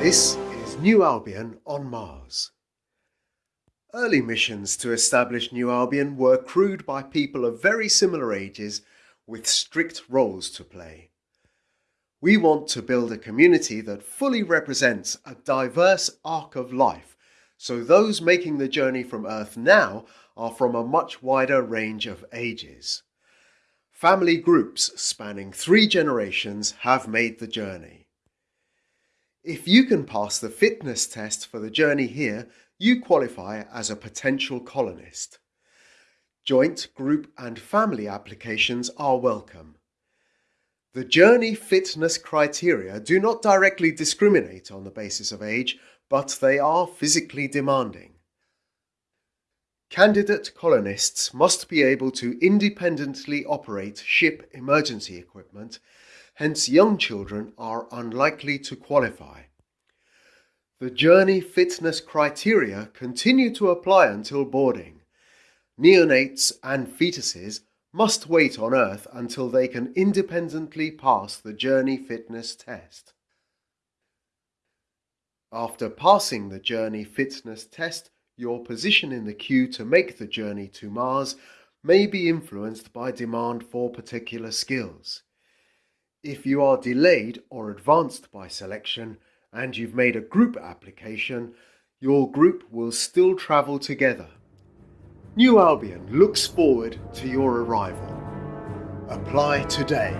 This is New Albion on Mars. Early missions to establish New Albion were crewed by people of very similar ages with strict roles to play. We want to build a community that fully represents a diverse arc of life, so those making the journey from Earth now are from a much wider range of ages. Family groups spanning three generations have made the journey. If you can pass the fitness test for the journey here, you qualify as a potential colonist. Joint, group and family applications are welcome. The journey fitness criteria do not directly discriminate on the basis of age, but they are physically demanding. Candidate colonists must be able to independently operate ship emergency equipment, hence young children are unlikely to qualify. The journey fitness criteria continue to apply until boarding. Neonates and fetuses must wait on Earth until they can independently pass the Journey Fitness Test. After passing the Journey Fitness Test, your position in the queue to make the journey to Mars may be influenced by demand for particular skills. If you are delayed or advanced by selection and you've made a group application, your group will still travel together New Albion looks forward to your arrival. Apply today.